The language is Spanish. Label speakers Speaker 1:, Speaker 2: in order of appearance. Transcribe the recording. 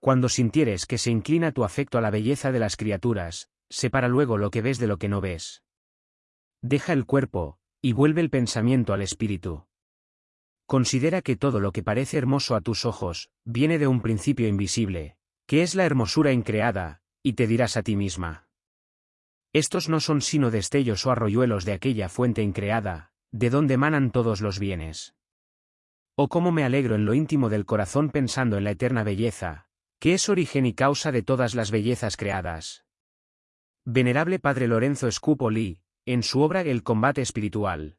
Speaker 1: Cuando sintieres que se inclina tu afecto a la belleza de las criaturas, separa luego lo que ves de lo que no ves. Deja el cuerpo, y vuelve el pensamiento al espíritu. Considera que todo lo que parece hermoso a tus ojos, viene de un principio invisible, que es la hermosura increada, y te dirás a ti misma. Estos no son sino destellos o arroyuelos de aquella fuente increada, de donde emanan todos los bienes. Oh cómo me alegro en lo íntimo del corazón pensando en la eterna belleza, que es origen y causa de todas las bellezas creadas. Venerable Padre Lorenzo Scupoli, en su obra El combate espiritual,